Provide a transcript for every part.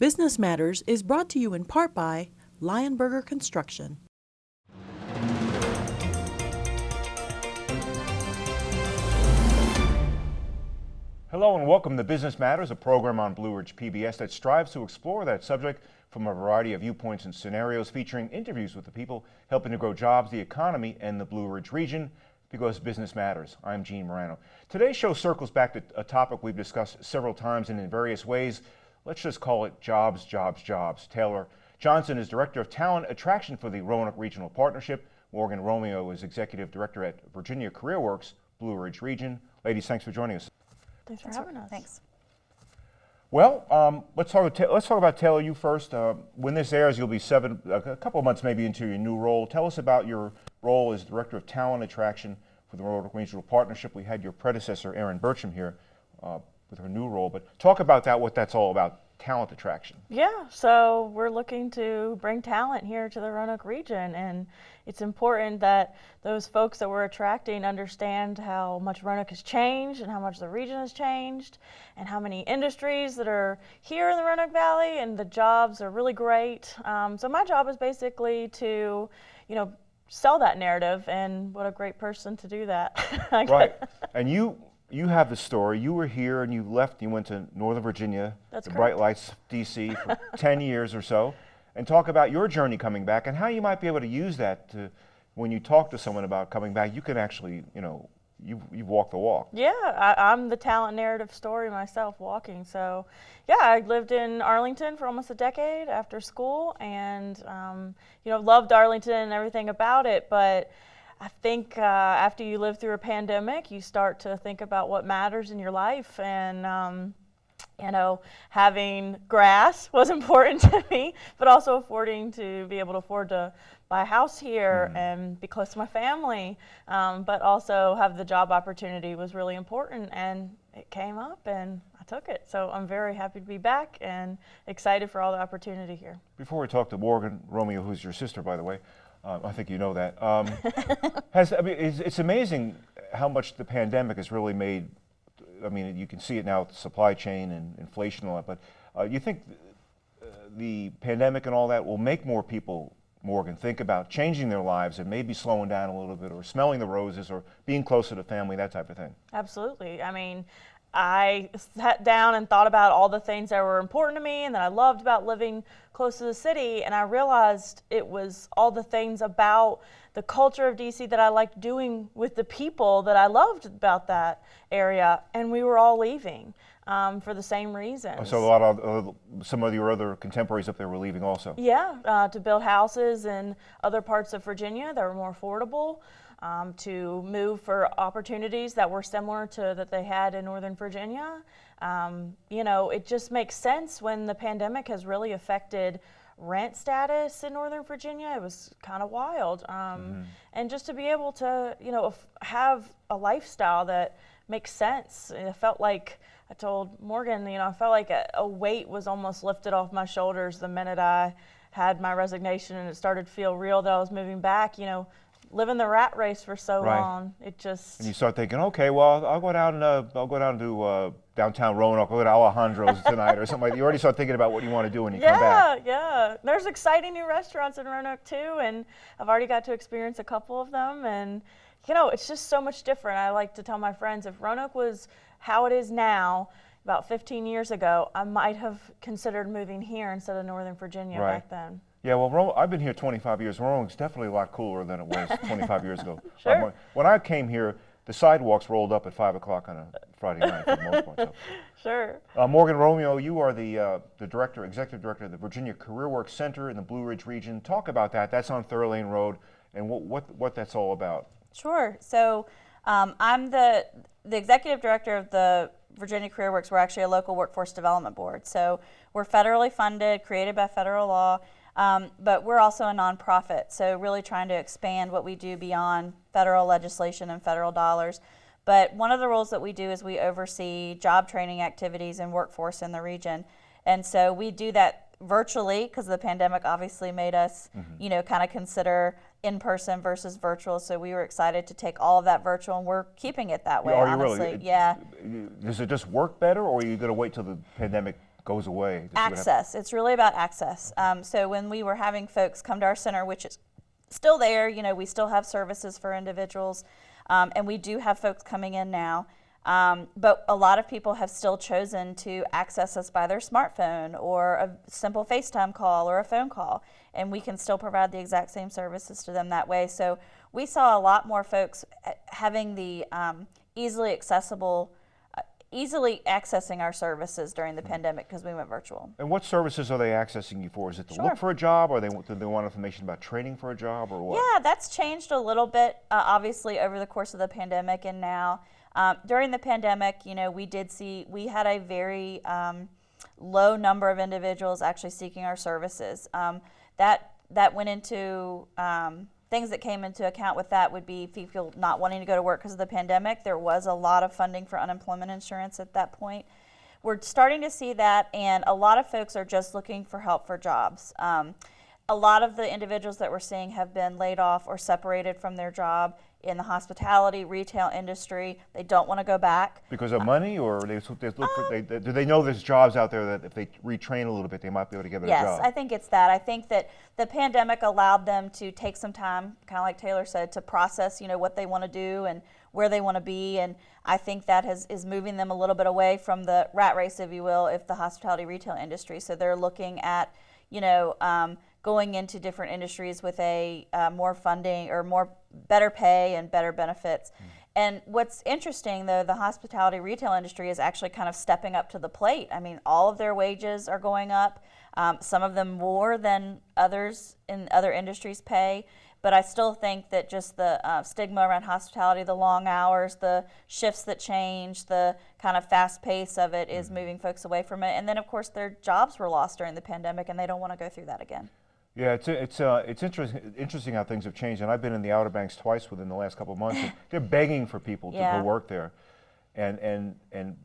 Business Matters is brought to you in part by Lionberger Construction. Hello and welcome to Business Matters, a program on Blue Ridge PBS that strives to explore that subject from a variety of viewpoints and scenarios, featuring interviews with the people helping to grow jobs, the economy, and the Blue Ridge region because business matters. I'm Gene Marrano. Today's show circles back to a topic we've discussed several times and in various ways. Let's just call it jobs, jobs, jobs. Taylor Johnson is Director of Talent Attraction for the Roanoke Regional Partnership. Morgan Romeo is Executive Director at Virginia CareerWorks, Blue Ridge Region. Ladies, thanks for joining us. Thanks for having us. Thanks. Well, um, let's talk. About, let's talk about Taylor. You first. Uh, when this airs, you'll be seven, a couple of months maybe into your new role. Tell us about your role as Director of Talent Attraction for the Roanoke Regional Partnership. We had your predecessor, Erin Burcham, here uh, with her new role. But talk about that. What that's all about. Talent attraction. Yeah. So we're looking to bring talent here to the Roanoke region, and it's important that those folks that we're attracting understand how much Roanoke has changed and how much the region has changed and how many industries that are here in the Roanoke Valley and the jobs are really great. Um, so my job is basically to, you know, sell that narrative and what a great person to do that. right. And you you have the story. You were here and you left. You went to Northern Virginia, That's the correct. Bright Lights DC for 10 years or so and talk about your journey coming back and how you might be able to use that to, when you talk to someone about coming back, you can actually, you know, you you walk the walk. Yeah, I, am the talent narrative story myself, walking. So, yeah, I lived in Arlington for almost a decade after school, and um, you know, loved Arlington and everything about it. But I think uh, after you live through a pandemic, you start to think about what matters in your life, and um, you know, having grass was important to me, but also affording to be able to afford to buy a house here mm-hmm. and be close to my family, um, but also have the job opportunity was really important, and it came up, and I took it. So I'm very happy to be back and excited for all the opportunity here. Before we talk to Morgan Romeo, who's your sister, by the way, uh, I think you know that. Um, has I mean, it's, it's amazing how much the pandemic has really made I mean, you can see it now with the supply chain and inflation and all that, but uh, you think th uh, the pandemic and all that will make more people, Morgan, think about changing their lives and maybe slowing down a little bit or smelling the roses or being closer to family, that type of thing? Absolutely. I mean, I sat down and thought about all the things that were important to me and that I loved about living close to the city, and I realized it was all the things about the culture of DC that I liked doing with the people that I loved about that area, and we were all leaving. Um, for the same reason. So a lot of uh, some of your other contemporaries up there were leaving also. Yeah, uh, to build houses in other parts of Virginia that were more affordable um, to move for opportunities that were similar to that they had in Northern Virginia. Um, you know, it just makes sense when the pandemic has really affected rent status in Northern Virginia. It was kind of wild. Um, mm-hmm. And just to be able to, you know, have a lifestyle that makes sense. It felt like I told Morgan, you know, I felt like a, a weight was almost lifted off my shoulders the minute I had my resignation and it started to feel real that I was moving back. You know, living the rat race for so right. long, it just. And you start thinking, okay, well, I'll go down. Uh, I'll go down to uh, downtown Roanoke. I'll go to Alejandro's tonight or something like. that. You already start thinking about what you want to do when you yeah, come back. Yeah, yeah. There's exciting new restaurants in Roanoke too, and I've already got to experience a couple of them, and you know, it's just so much different. I like to tell my friends if Roanoke was how it is now. About 15 years ago, I might have considered moving here instead of Northern Virginia right. back then. Yeah, well, I've been here 25 years. Roanoke's definitely a lot cooler than it was 25 years ago. Sure. when I came here, the sidewalks rolled up at 5 o'clock on a Friday night for the most part. So. Sure. Uh, Morgan Romeo, you are the, uh, the director, executive director of the Virginia Career CareerWorks Center in the Blue Ridge region. Talk about that. That's on Thirlane Road and what, what, what that's all about. Sure. So um, I'm the, the executive director of the Virginia CareerWorks. We're actually a local workforce development board. So we're federally funded, created by federal law. Um, but we're also a nonprofit, so really trying to expand what we do beyond federal legislation and federal dollars. But one of the roles that we do is we oversee job training activities and workforce in the region. And so we do that virtually because the pandemic obviously made us, mm -hmm. you know, kind of consider in person versus virtual. So we were excited to take all of that virtual, and we're keeping it that way. Are honestly, you really? yeah. Does it just work better, or are you going to wait till the pandemic goes away? This is what hap- access. It's really about access. Um, so when we were having folks come to our center, which is still there, you know, we still have services for individuals, um, and we do have folks coming in now. Um, but a lot of people have still chosen to access us by their smartphone or a simple FaceTime call or a phone call, and we can still provide the exact same services to them that way. So we saw a lot more folks uh, having the um, easily accessible, easily accessing our services during the pandemic because we went virtual. And what services are they accessing you for? Is it to Sure. look for a job, or they do they want information about training for a job, or what? Yeah, that's changed a little bit, uh, obviously, over the course of the pandemic and now. Um, during the pandemic, you know, we did see, we had a very um, low number of individuals actually seeking our services. Um, that, that went into um, things that came into account with that would be people not wanting to go to work because of the pandemic. There was a lot of funding for unemployment insurance at that point. We're starting to see that, and a lot of folks are just looking for help for jobs. Um, a lot of the individuals that we're seeing have been laid off or separated from their job in the hospitality, retail industry. They don't want to go back. Because of money, or they, they look for, they, Um, they- do they know there's jobs out there that if they retrain a little bit, they might be able to get a Yes, job? I think it's that. I think that the pandemic allowed them to take some time, kind of like Taylor said, to process, you know, what they want to do and where they want to be. And I think that has, is moving them a little bit away from the rat race, if you will, if the hospitality retail industry. So they're looking at, you know, um, going into different industries with a uh, more funding or more better pay and better benefits. And what's interesting, though, the hospitality retail industry is actually kind of stepping up to the plate. I mean, all of their wages are going up, um, some of them more than others in other industries pay. But I still think that just the uh, stigma around hospitality, the long hours, the shifts that change, the kind of fast pace of it is moving folks away from it. And then, of course, their jobs were lost during the pandemic, and they don't want to go through that again. Yeah, it's it's uh, it's interesting interesting how things have changed, and I've been in the Outer Banks twice within the last couple of months. they're begging for people to Yeah. go work there, and and and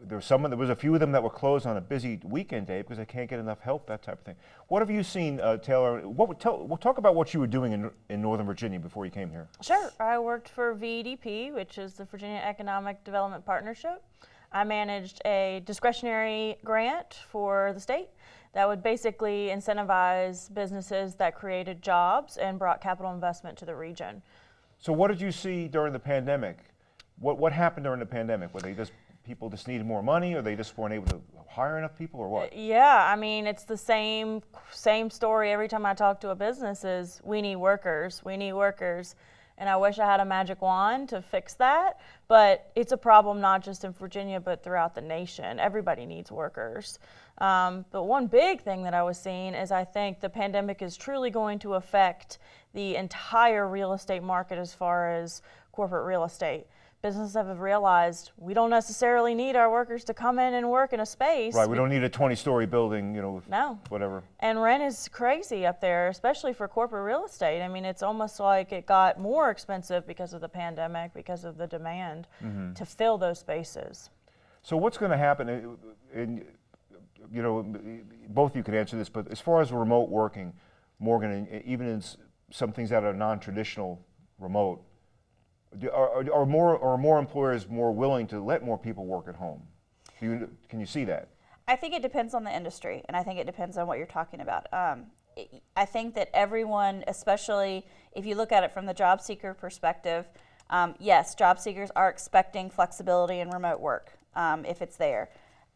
there was some there was a few of them that were closed on a busy weekend day because they can't get enough help, that type of thing. What have you seen, uh, Taylor? What tell? Well, talk about what you were doing in in Northern Virginia before you came here. Sure. I worked for VEDP, which is the Virginia Economic Development Partnership. I managed a discretionary grant for the state that would basically incentivize businesses that created jobs and brought capital investment to the region. So, what did you see during the pandemic? What what happened during the pandemic? Were they just people just needed more money, or they just weren't able to hire enough people, or what? Uh, yeah, I mean it's the same same story every time I talk to a business is we need workers, we need workers. And I wish I had a magic wand to fix that, but it's a problem not just in Virginia but throughout the nation. Everybody needs workers. Um, but one big thing that I was seeing is I think the pandemic is truly going to affect the entire real estate market as far as corporate real estate. Businesses have realized we don't necessarily need our workers to come in and work in a space. Right, we don't need a 20-story building, you know, No. whatever. And rent is crazy up there, especially for corporate real estate. I mean, it's almost like it got more expensive because of the pandemic, because of the demand to fill those spaces. So what's going to happen? uh, In, you know, both of you could answer this, but as far as remote working, Morgan, even in some things that are non-traditional remote, are, are- more are more employers more willing to let more people work at home? Do you, can you see that? I think it depends on the industry, and I think it depends on what you're talking about. Um, I- I think that everyone, especially if you look at it from the job seeker perspective, um, yes, job seekers are expecting flexibility in remote work um, if it's there.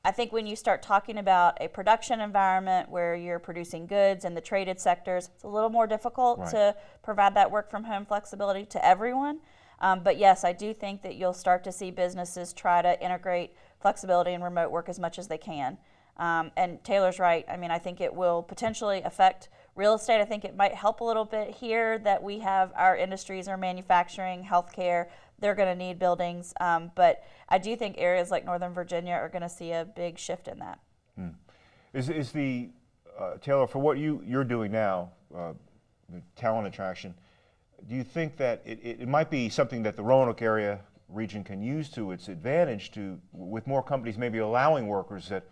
I think when you start talking about a production environment where you're producing goods in the traded sectors, it's a little more difficult Right. to provide that work from home flexibility to everyone. Um, but yes, I do think that you'll start to see businesses try to integrate flexibility and remote work as much as they can. Um, and Taylor's right. I mean, I think it will potentially affect real estate. I think it might help a little bit here that we have our industries are manufacturing, healthcare. They're going to need buildings. Um, but I do think areas like Northern Virginia are going to see a big shift in that. Is, is the uh, Taylor for what you you're doing now, uh, talent attraction? Do you think that it, it, it might be something that the Roanoke area region can use to its advantage to, with more companies maybe allowing workers that,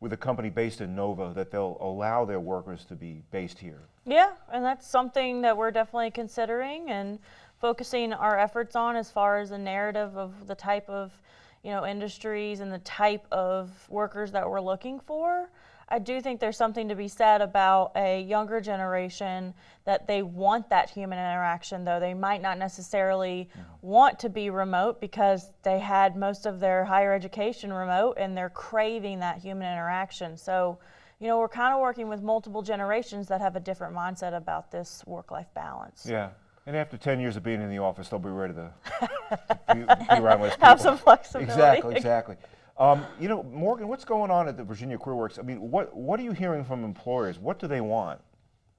with a company based in Nova, that they'll allow their workers to be based here? Yeah, and that's something that we're definitely considering and focusing our efforts on as far as the narrative of the type of you know, industries and the type of workers that we're looking for. I do think there's something to be said about a younger generation that they want that human interaction, though they might not necessarily want to be remote because they had most of their higher education remote and they're craving that human interaction. So, you know, we're kind of working with multiple generations that have a different mindset about this work life balance. Yeah. And after 10 years of being in the office, they'll be ready to, to be, be around less people. Have some flexibility. Exactly, exactly. Um, you know, Morgan, what's going on at the Virginia Career Works? I mean, what, what are you hearing from employers? What do they want?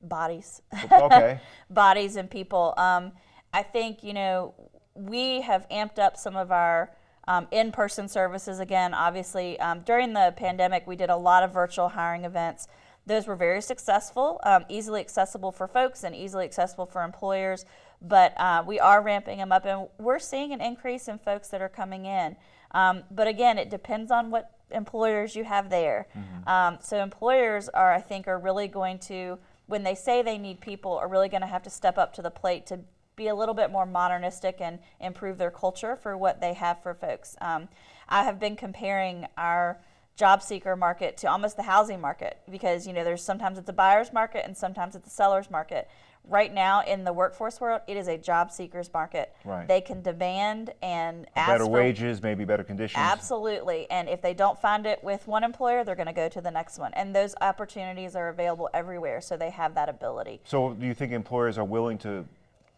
Bodies. Okay. bodies and people. Um, I think you know we have amped up some of our um, in-person services again. Obviously, um, during the pandemic, we did a lot of virtual hiring events. Those were very successful, um, easily accessible for folks and easily accessible for employers. But uh, we are ramping them up, and we're seeing an increase in folks that are coming in. Um, but again, it depends on what employers you have there. Um, so employers are, I think, are really going to, when they say they need people, are really going to have to step up to the plate to be a little bit more modernistic and improve their culture for what they have for folks. Um, I have been comparing our job seeker market to almost the housing market because you know there's sometimes it's a buyer's market and sometimes it's a seller's market. Right now in the workforce world, it is a job seekers market. Right. They can demand and ask better for wages, maybe better conditions. Absolutely. And if they don't find it with one employer, they're going to go to the next one. And those opportunities are available everywhere, so they have that ability. So, do you think employers are willing to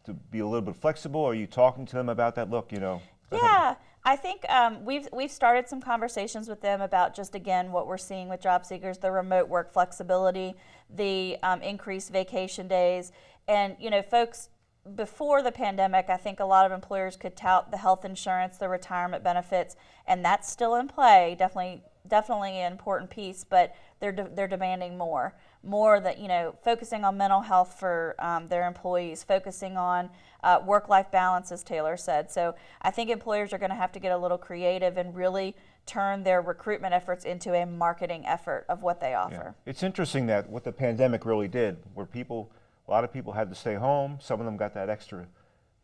to be a little bit flexible? Are you talking to them about that? Look, you know. Yeah, I think um, we've we've started some conversations with them about just again what we're seeing with job seekers, the remote work flexibility, the um, increased vacation days, and you know, folks. Before the pandemic, I think a lot of employers could tout the health insurance, the retirement benefits, and that's still in play. Definitely, definitely an important piece, but they're de- they're demanding more, more that you know, focusing on mental health for um, their employees, focusing on uh, work-life balance, as Taylor said. So I think employers are going to have to get a little creative and really turn their recruitment efforts into a marketing effort of what they Yeah. offer. It's interesting that what the pandemic really did, where people, a lot of people had to stay home. Some of them got that extra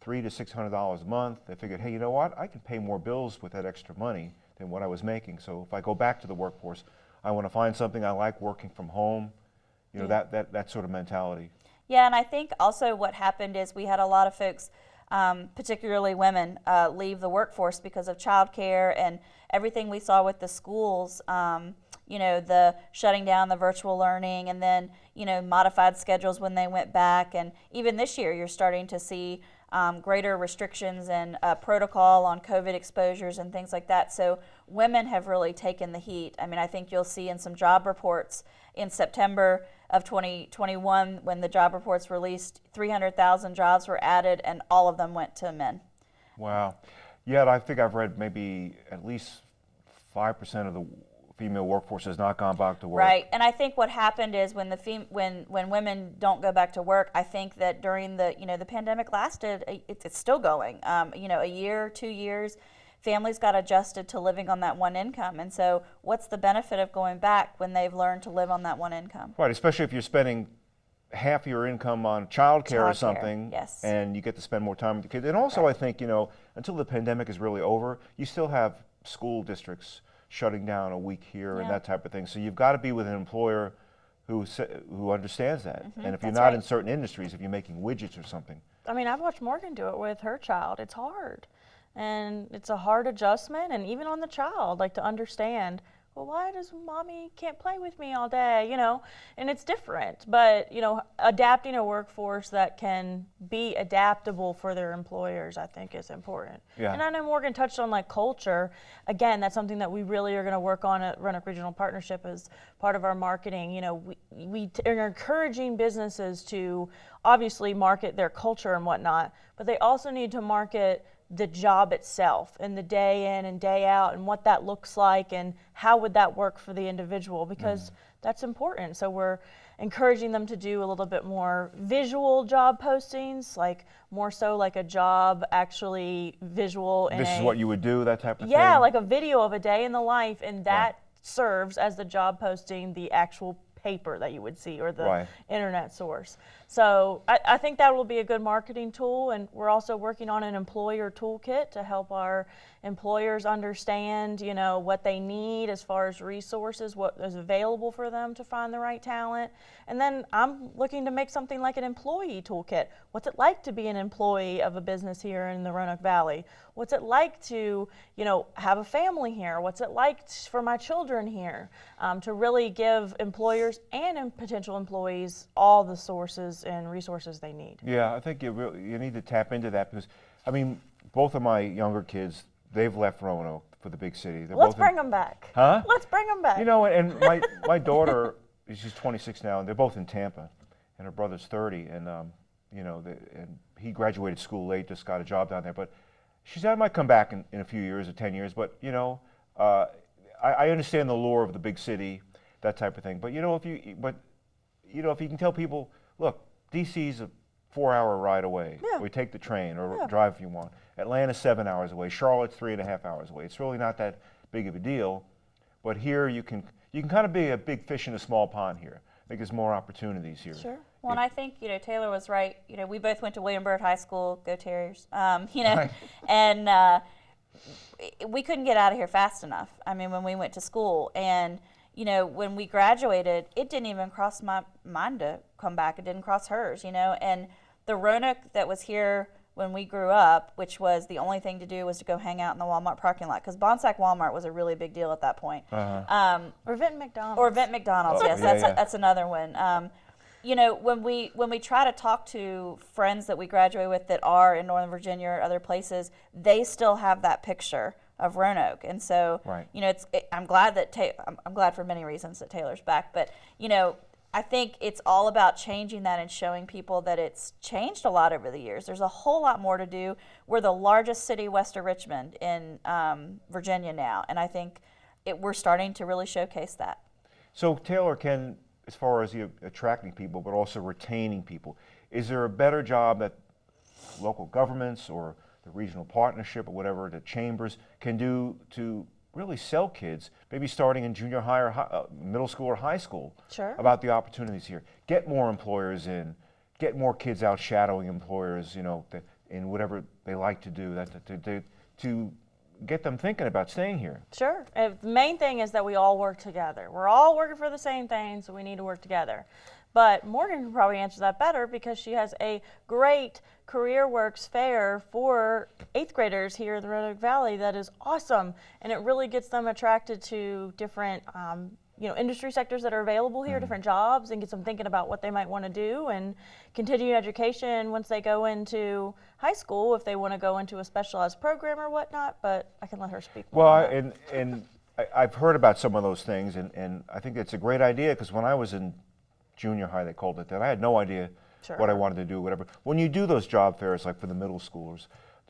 three to six hundred dollars a month. They figured, hey, you know what? I can pay more bills with that extra money than what I was making. So if I go back to the workforce, I want to find something I like working from home. You know, that, that, that sort of mentality. Yeah, and I think also what happened is we had a lot of folks, um, particularly women, uh, leave the workforce because of childcare and everything we saw with the schools. Um, you know, the shutting down the virtual learning and then, you know, modified schedules when they went back. And even this year, you're starting to see um, greater restrictions and uh, protocol on COVID exposures and things like that. So women have really taken the heat. I mean, I think you'll see in some job reports in September of 2021 when the job reports released, 300,000 jobs were added and all of them went to men. Wow. Yeah, I think I've read maybe at least 5% of the female workforce has not gone back to work. Right, and I think what happened is when the fem- when when women don't go back to work, I think that during the you know the pandemic lasted, it's, it's still going. Um, you know, a year, two years, families got adjusted to living on that one income, and so what's the benefit of going back when they've learned to live on that one income? Right, especially if you're spending half your income on childcare or something, yes. and you get to spend more time with the kids. And also, I think you know, until the pandemic is really over, you still have school districts shutting down a week here and that type of thing. So you've got to be with an employer who who understands that. Mm-hmm. and if you're not right. in certain industries, if you're making widgets or something, I mean, I've watched Morgan do it with her child. It's hard. And it's a hard adjustment, and even on the child, like to understand, well, why does mommy can't play with me all day, you know? And it's different, but, you know, adapting a workforce that can be adaptable for their employers, I think is important. Yeah. And I know Morgan touched on like culture. Again, that's something that we really are going to work on at Roanoke Regional Partnership as part of our marketing. You know, we, we t- are encouraging businesses to obviously market their culture and whatnot, but they also need to market the job itself and the day in and day out and what that looks like and how would that work for the individual because mm-hmm. that's important. So we're encouraging them to do a little bit more visual job postings, like more so like a job actually visual. this is a- what you would do, that type of thing. yeah, like a video of a day in the life, and that serves as the job posting, the actual paper that you would see or the Right. internet source. So I, I think that will be a good marketing tool, and we're also working on an employer toolkit to help our employers understand, you know, what they need as far as resources, what is available for them to find the right talent. And then I'm looking to make something like an employee toolkit. What's it like to be an employee of a business here in the Roanoke Valley? What's it like to, you know, have a family here? What's it like for my children here? Um, to really give employers and potential employees all the sources and resources they need. Yeah, I think you really, you need to tap into that because, I mean, both of my younger kids, they've left Roanoke for the big city. They're Let's both in- bring them back. Huh? Let's bring them back. You know, and my, my daughter, she's 26 now, and they're both in Tampa, and her brother's 30, and um, you know, the, and he graduated school late, just got a job down there. But she said I might come back in, in a few years or 10 years. But you know, uh, I, I understand the lure of the big city, that type of thing. But you know, if you but you know, if you can tell people, look, DC's a four-hour ride away. Yeah. We take the train or Yeah. drive if you want. Atlanta's seven hours away. Charlotte's three and a half hours away. It's really not that big of a deal. But here you can you can kind of be a big fish in a small pond here. I think there's more opportunities here. Sure. Well, and I think you know Taylor was right. You know, we both went to William Byrd High School. Go Terriers! Um, you know, and uh, we couldn't get out of here fast enough. I mean, when we went to school, and you know, when we graduated, it didn't even cross my mind to come back. It didn't cross hers. You know, and the Roanoke that was here when we grew up, which was the only thing to do was to go hang out in the Walmart parking lot because Bonsack Walmart was a really big deal at that point. Uh-huh. Um, Or Vinton McDonald's. or Vinton McDonald's, Oh, yes, yeah, that's yeah. A, that's another one. Um, you know, when we when we try to talk to friends that we graduate with that are in Northern Virginia or other places, they still have that picture of Roanoke, and so Right. you know, it's it, I'm glad that Ta- I'm, I'm glad for many reasons that Taylor's back, but you know. I think it's all about changing that and showing people that it's changed a lot over the years. There's a whole lot more to do. We're the largest city west of Richmond in um, Virginia now, and I think it, we're starting to really showcase that. So Taylor can, as far as you attracting people, but also retaining people, is there a better job that local governments or the regional partnership or whatever the chambers can do to really sell kids, maybe starting in junior high or hi, uh, middle school or high school, Sure. about the opportunities here. Get more employers in, get more kids out shadowing employers, you know, th- in whatever they like to do, that to, to, to get them thinking about staying here. Sure. Uh, the main thing is that we all work together. We're all working for the same thing, so we need to work together. But Morgan can probably answer that better because she has a great Career Works fair for eighth graders here in the Roanoke Valley that is awesome, and it really gets them attracted to different. Um, you know, industry sectors that are available here, different jobs, and gets them thinking about what they might want to do and continue education once they go into high school if they want to go into a specialized program or whatnot. But I can let her speak. Well, I, and, and I, I've heard about some of those things, and, and I think it's a great idea because when I was in junior high, they called it that. I had no idea what I wanted to do, whatever. When you do those job fairs, like for the middle schoolers,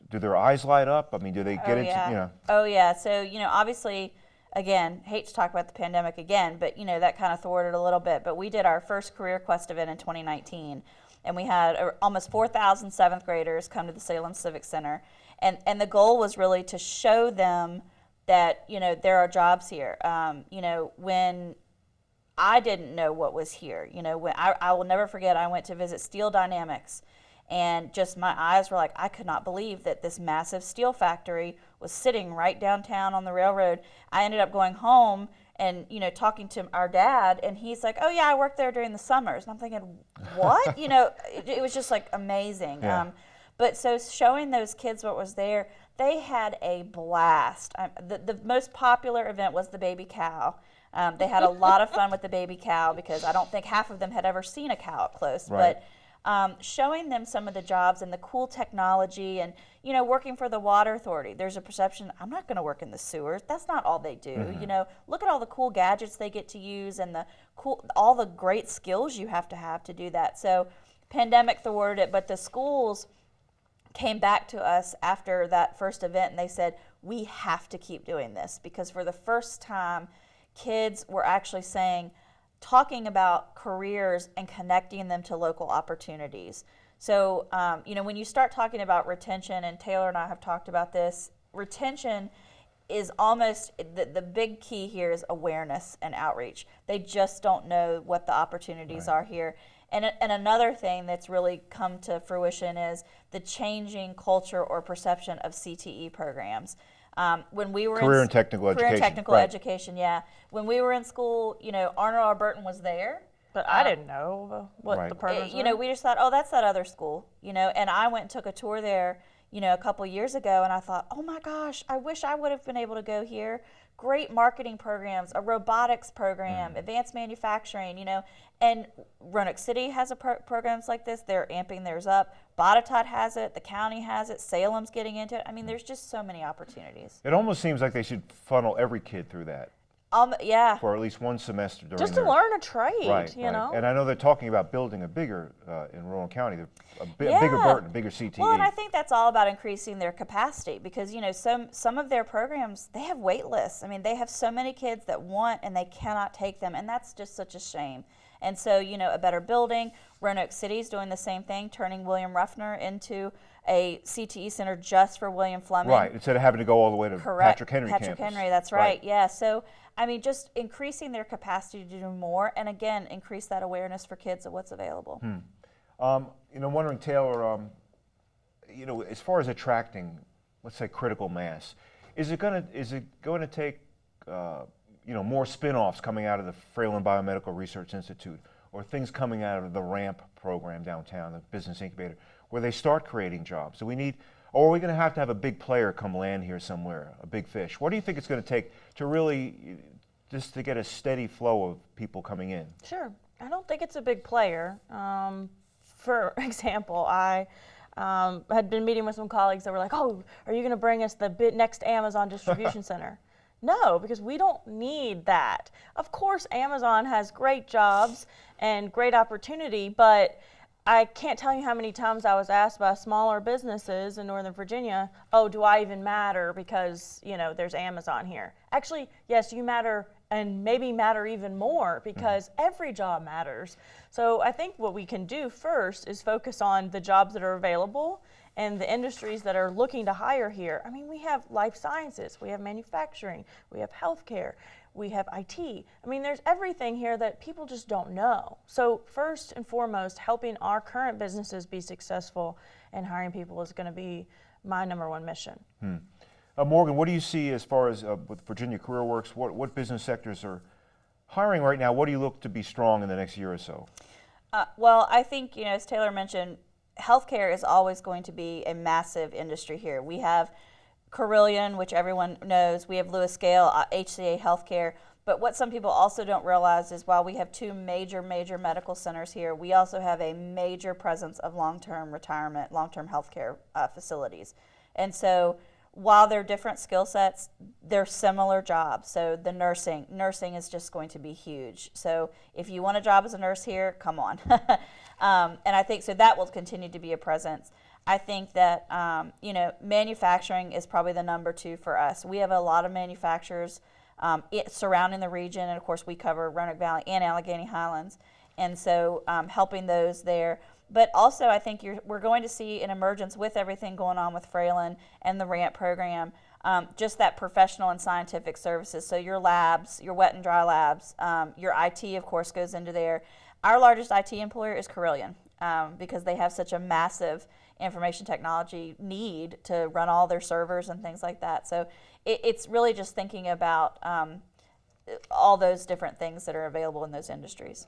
do their eyes light up? I mean, do they get oh, into yeah. you know? Oh yeah. So you know, obviously, again, hate to talk about the pandemic again, but you know that kind of thwarted a little bit. But we did our first Career Quest event in 2019, and we had uh, almost 4,000 seventh graders come to the Salem Civic Center, and and the goal was really to show them that you know there are jobs here. Um, you know when I didn't know what was here. You know, when I, I will never forget, I went to visit Steel Dynamics, and just my eyes were like, I could not believe that this massive steel factory was sitting right downtown on the railroad. I ended up going home and you know talking to our dad, and he's like, "Oh yeah, I worked there during the summers," and I'm thinking, "What?" you know, it, it was just like amazing. Yeah. Um, but so showing those kids what was there, they had a blast. Um, the, the most popular event was the baby cow. Um, they had a lot of fun with the baby cow because I don't think half of them had ever seen a cow up close. Right. But um, showing them some of the jobs and the cool technology and you know working for the water authority there's a perception i'm not going to work in the sewers that's not all they do you know look at all the cool gadgets they get to use and the cool all the great skills you have to have to do that so pandemic thwarted it but the schools came back to us after that first event and they said we have to keep doing this because for the first time kids were actually saying talking about careers and connecting them to local opportunities so um, you know when you start talking about retention and taylor and i have talked about this retention is almost the, the big key here is awareness and outreach. They just don't know what the opportunities are here. And, and another thing that's really come to fruition is the changing culture or perception of CTE programs. Um, when we were Career in, and technical career and education, technical right. education, yeah. When we were in school, you know, Arnold R. Burton was there. But I didn't know uh, what Right. the Uh, programs you know, we just thought, oh, that's that other school, you know. And I went and took a tour there, you know, a couple years ago, and I thought, oh my gosh, I wish I would have been able to go here. Great marketing programs, a robotics program, Mm. advanced manufacturing, you know. And Roanoke City has a pro- programs like this. They're amping theirs up. Botetourt has it. The county has it. Salem's getting into it. I Mm. mean, there's just so many opportunities. It almost seems like they should funnel every kid through that Um, yeah. for at least one semester during Just to their- learn a trade, Right, you right. know. And I know they're talking about building a bigger uh, in Rowan County, a, bi- a bigger Yeah. Burton, a bigger. CTE. Well, and I think that's all about increasing their capacity because you know some some of their programs they have wait lists. I mean, they have so many kids that want and they cannot take them, and that's just such a shame. And so you know, a better building. Roanoke City's doing the same thing, turning William Ruffner into a CTE center just for William Fleming. right, instead of having to go all the way to Correct. Patrick Henry Patrick campus. Henry, that's right. Yeah. So I mean, just increasing their capacity to do more, and again, increase that awareness for kids of what's available. Um, you know, I'm wondering, Taylor, um, you know, as far as attracting, let's say, critical mass, is it going to is it going to take, uh, you know, more spin-offs coming out of the Fralin Biomedical Research Institute, or things coming out of the RAMP program downtown, the business incubator, where they start creating jobs? Do we need, or are we going to have to have a big player come land here somewhere, a big fish? What do you think it's going to take to really, just to get a steady flow of people coming in? Sure. I don't think it's a big player. Um, for example, I um, had been meeting with some colleagues that were like, "Oh, are you going to bring us the bit next Amazon distribution center?" No, because we don't need that. Of course, Amazon has great jobs and great opportunity, but I can't tell you how many times I was asked by smaller businesses in Northern Virginia, "Oh, do I even matter because, you know, there's Amazon here?" Actually, yes, you matter and maybe matter even more mm-hmm. because every job matters. So, I think what we can do first is focus on the jobs that are available and the industries that are looking to hire here. I mean, we have life sciences, we have manufacturing, we have healthcare, we have IT. I mean, there's everything here that people just don't know. So, first and foremost, helping our current businesses be successful and hiring people is going to be my number one mission. Uh, Morgan, what do you see as far as uh, with Virginia Career Works? What, what business sectors are hiring right now? What do you look to be strong in the next year or so? Uh, well, I think, you know, as Taylor mentioned, healthcare is always going to be a massive industry here. We have Carilion, which everyone knows, we have LewisGale, uh, HCA Healthcare. But what some people also don't realize is while we have two major, major medical centers here, we also have a major presence of long term retirement, long term healthcare uh, facilities. And so while they're different skill sets, they're similar jobs. So the nursing, nursing is just going to be huge. So if you want a job as a nurse here, come on. um, and I think so that will continue to be a presence. I think that um, you know manufacturing is probably the number two for us. We have a lot of manufacturers um, it, surrounding the region, and of course we cover Roanoke Valley and Alleghany Highlands, and so um, helping those there. But also, I think you're, we're going to see an emergence with everything going on with Fralin and the RAMP program. Um, just that professional and scientific services. So your labs, your wet and dry labs, um, your IT, of course, goes into there. Our largest IT employer is Carilion um, because they have such a massive information technology need to run all their servers and things like that. So it, it's really just thinking about um, all those different things that are available in those industries.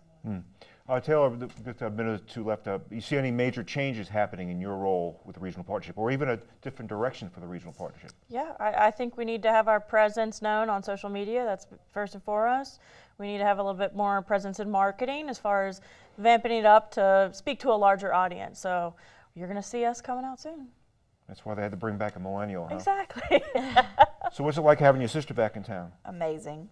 Uh, Taylor, th- just a minute or two left. Uh, you see any major changes happening in your role with the regional partnership, or even a different direction for the regional partnership? Yeah, I, I think we need to have our presence known on social media. That's first and foremost. We need to have a little bit more presence in marketing as far as vamping it up to speak to a larger audience. So you're going to see us coming out soon. That's why they had to bring back a millennial, huh? Exactly. So what's it like having your sister back in town? Amazing.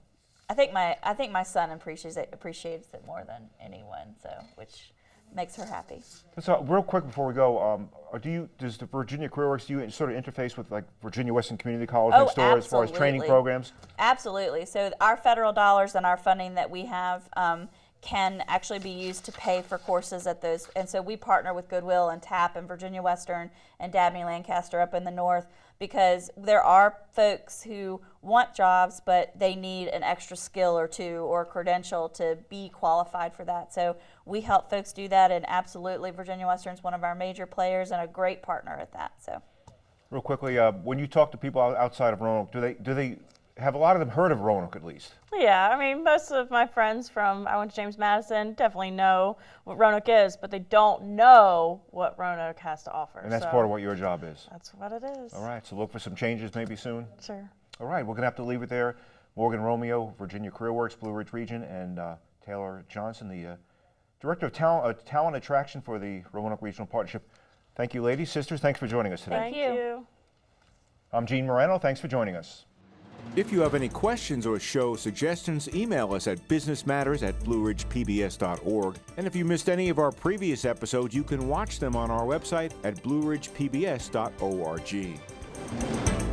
I think my I think my son appreciates it appreciates it more than anyone. So which makes her happy. So real quick before we go, um, do you does the Virginia Career Works do you sort of interface with like Virginia Western Community College Oh, next door as far as training programs? Absolutely. So our federal dollars and our funding that we have um, can actually be used to pay for courses at those. And so we partner with Goodwill and TAP and Virginia Western and Dabney Lancaster up in the north because there are folks who want jobs, but they need an extra skill or two or credential to be qualified for that. So we help folks do that, and absolutely, Virginia Western is one of our major players and a great partner at that. So. Real quickly, uh, when you talk to people outside of Roanoke, do they do they have a lot of them heard of Roanoke at least? Yeah, I mean, most of my friends from I went to James Madison definitely know what Roanoke is, but they don't know what Roanoke has to offer. And that's so part of what your job is. That's what it is. All right, so look for some changes maybe soon. Sure. All right, we're going to have to leave it there. Morgan Romeo, Virginia Career Works, Blue Ridge Region, and uh, Taylor Johnson, the uh, Director of Talent, uh, Talent Attraction for the Roanoke Regional Partnership. Thank you, ladies, sisters. Thanks for joining us today. Thank, you. you. I'm Gene Marrano. Thanks for joining us. If you have any questions or show suggestions, email us at businessmatters at blueridgepbs.org. And if you missed any of our previous episodes, you can watch them on our website at blueridgepbs.org.